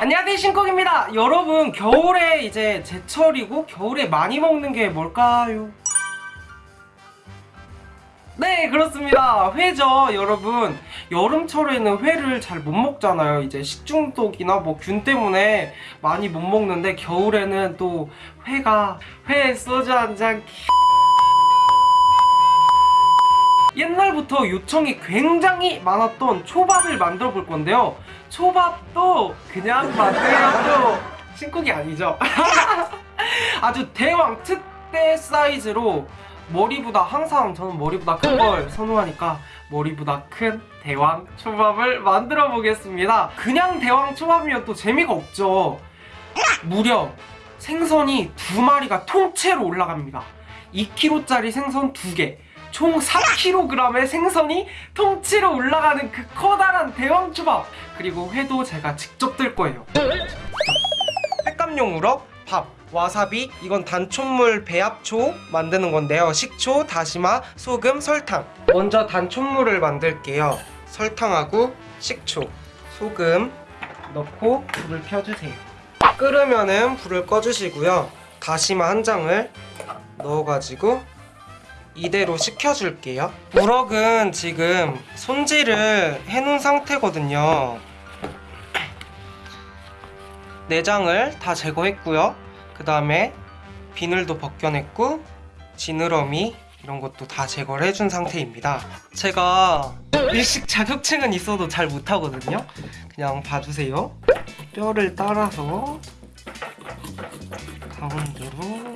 안녕하세요 신곡입니다. 여러분 겨울에 이제 제철이고 겨울에 많이 먹는 게 뭘까요? 네 그렇습니다. 회죠 여러분. 여름철에는 회를 잘 못 먹잖아요. 이제 식중독이나 뭐 균 때문에 많이 못 먹는데 겨울에는 또 회가 회 소주 한잔 옛날부터 요청이 굉장히 많았던 초밥을 만들어 볼 건데요. 초밥도 그냥 만들어도 신곡이 아니죠. 아주 대왕 특대 사이즈로 머리보다 항상 저는 머리보다 큰 걸 선호하니까 머리보다 큰 대왕 초밥을 만들어 보겠습니다. 그냥 대왕 초밥이면 또 재미가 없죠. 무려 생선이 두 마리가 통째로 올라갑니다. 2kg짜리 생선 2개 총 4kg의 생선이 통째로 올라가는 그 커다란 대왕 초밥. 그리고 회도 제가 직접 뜰 거예요. 횟감용 우럭, 밥, 와사비 이건 단촛물 배합초 만드는 건데요. 식초, 다시마, 소금, 설탕. 먼저 단촛물을 만들게요. 설탕하고 식초, 소금 넣고 불을 켜주세요. 끓으면 은 불을 꺼주시고요. 다시마 한 장을 넣어가지고 이대로 식혀줄게요. 우럭은 지금 손질을 해놓은 상태거든요. 내장을 다 제거했고요. 그 다음에 비늘도 벗겨냈고 지느러미 이런 것도 다 제거를 해준 상태입니다. 제가 일식 자격증은 있어도 잘 못하거든요. 그냥 봐주세요. 뼈를 따라서 가운데로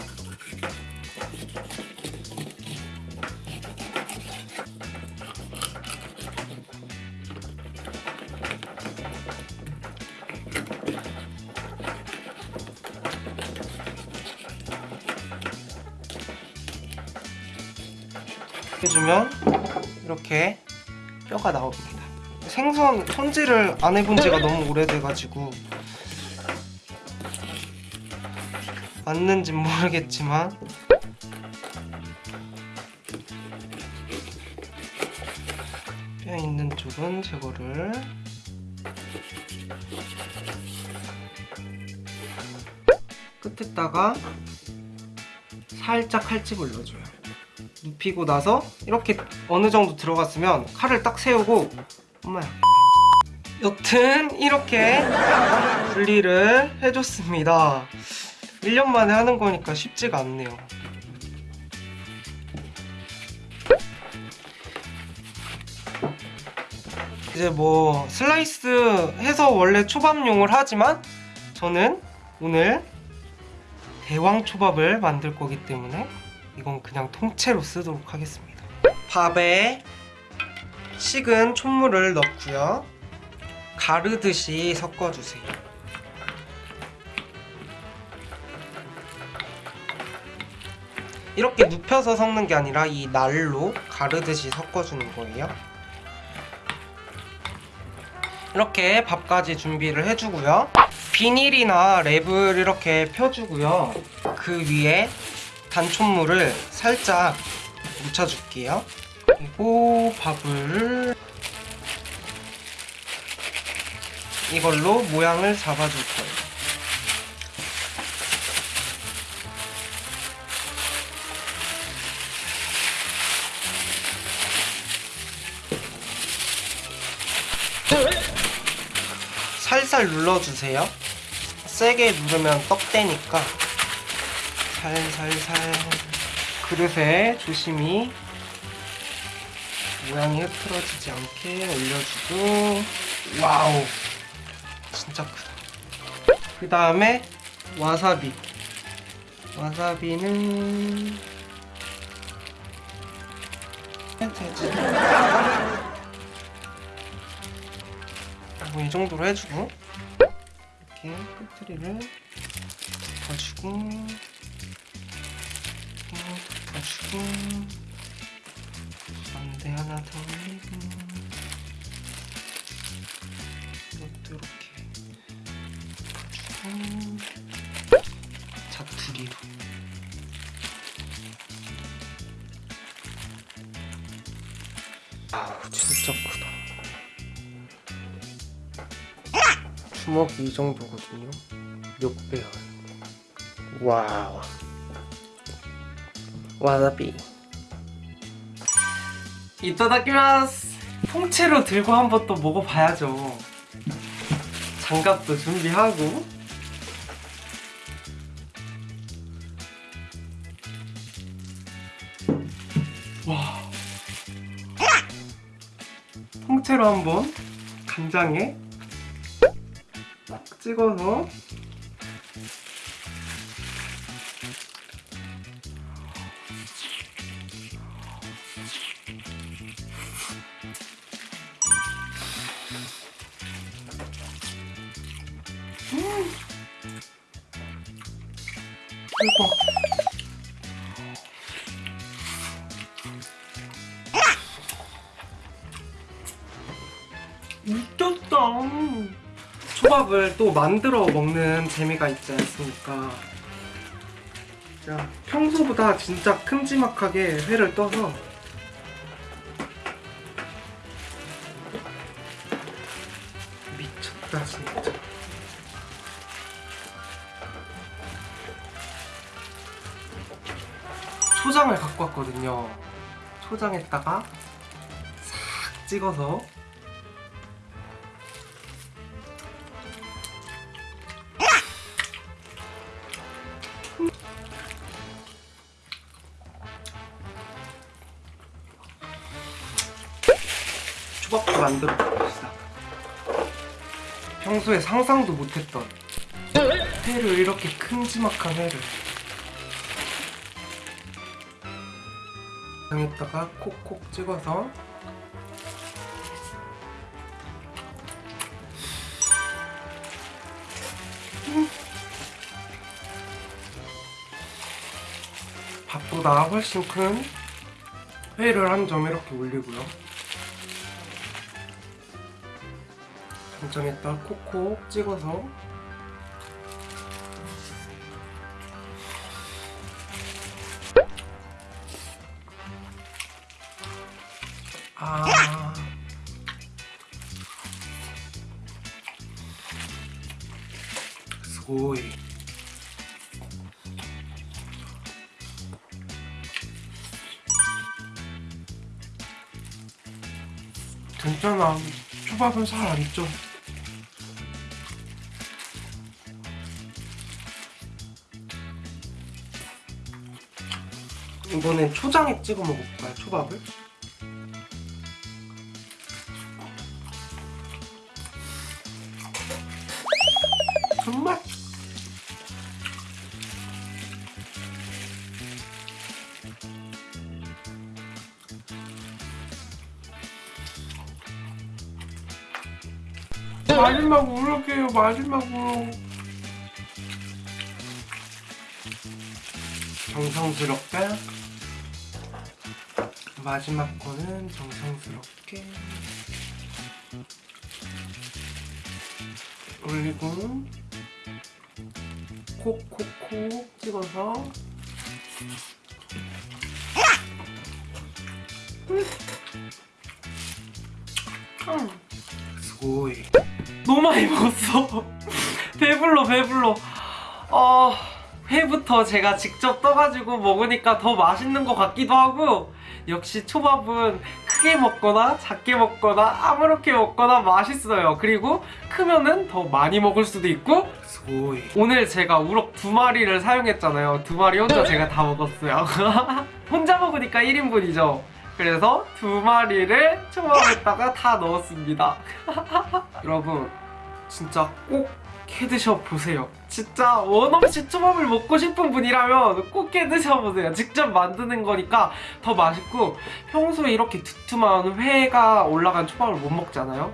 해주면 이렇게 뼈가 나옵니다. 생선 손질을 안 해본 지가 너무 오래돼가지고 맞는지 모르겠지만 뼈 있는 쪽은 제거를 끝에다가 살짝 칼집을 넣어줘요 눕히고 나서 이렇게 어느 정도 들어갔으면 칼을 딱 세우고 엄마야. 여튼 이렇게 분리를 해줬습니다. 1년 만에 하는 거니까 쉽지가 않네요. 이제 뭐 슬라이스 해서 원래 초밥용을 하지만 저는 오늘 대왕 초밥을 만들 거기 때문에 이건 그냥 통째로 쓰도록 하겠습니다. 밥에 식은 촛물을 넣고요. 가르듯이 섞어주세요. 이렇게 눕혀서 섞는 게 아니라 이 날로 가르듯이 섞어주는 거예요. 이렇게 밥까지 준비를 해주고요. 비닐이나 랩을 이렇게 펴주고요. 그 위에 단촛물을 살짝 묻혀줄게요. 그리고 밥을 이걸로 모양을 잡아줄 거예요. 살살 눌러주세요. 세게 누르면 떡대니까 살살살. 그릇에 조심히 모양이 흐트러지지 않게 올려주고. wow. 진짜 크다. 그 다음에 와사비. 와사비는 되지 뭐이 정도로 해주고 이렇게 끝트리를 덮어주고 덮어주고 반대 하나 더 올리고 이것도 이렇게 덮어주고 자투리로 아우 진짜 크다 주먹이 이 정도거든요. 몇 배야? wow. 와사비. いただきます. 통째로 들고 한번 또 먹어봐야죠. 장갑도 준비하고. 와. 통째로 한번 간장에 딱 찍어서 대박. 미쳤다. 초밥을 또 만들어 먹는 재미가 있지 않습니까? 자, 평소보다 진짜 큼지막하게 회를 떠서 미쳤다 진짜. 초장을 갖고 왔거든요. 초장에다가 싹 찍어서 초밥도 만들어 봅시다. 평소에 상상도 못했던 회를 이렇게 큼지막한 회를 장에다가 콕콕 찍어서 음. 밥보다 훨씬 큰 회를 한 점 이렇게 올리고요. 간장에다 콕콕 찍어서 괜찮아 초밥은 살 안 쪄. 이번엔 초장에 찍어 먹어볼까요 초밥을? 정말 마지막으로 이렇게요 마지막으로. 정성스럽게. 마지막 거는 정성스럽게. 올리고 콕콕콕 찍어서. 음. 스고이 너무 많이 먹었어. 배불러 배불러. 어 회부터 제가 직접 떠가지고 먹으니까 더 맛있는 것 같기도 하고 역시 초밥은 크게 먹거나 작게 먹거나 아무렇게 먹거나 맛있어요. 그리고 크면은 더 많이 먹을 수도 있고 스고이 오늘 제가 우럭 두 마리를 사용했잖아요. 두 마리 혼자 제가 다 먹었어요. 혼자 먹으니까 1인분이죠. 그래서 두 마리를 초밥에다가 다 넣었습니다. 여러분 진짜 꼭 해드셔 보세요. 진짜 원 없이 초밥을 먹고 싶은 분이라면 꼭 해드셔 보세요. 직접 만드는 거니까 더 맛있고 평소에 이렇게 두툼한 회가 올라간 초밥을 못 먹잖아요.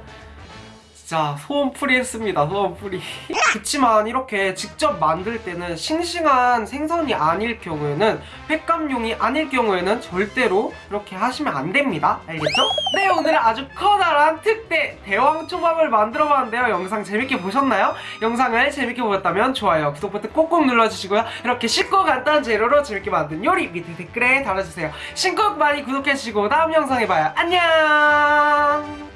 진짜 소원풀이 했습니다. 소원풀이. 그치만 이렇게 직접 만들 때는 싱싱한 생선이 아닐 경우에는 횟감용이 아닐 경우에는 절대로 이렇게 하시면 안 됩니다. 알겠죠? 네 오늘은 아주 커다란 특대 대왕 초밥을 만들어 봤는데요. 영상 재밌게 보셨나요? 영상을 재밌게 보셨다면 좋아요, 구독 버튼 꼭꼭 눌러주시고요. 이렇게 쉽고 간단한 재료로 재밌게 만든 요리 밑에 댓글에 달아주세요. 신곡 많이 구독해주시고 다음 영상에 봐요. 안녕!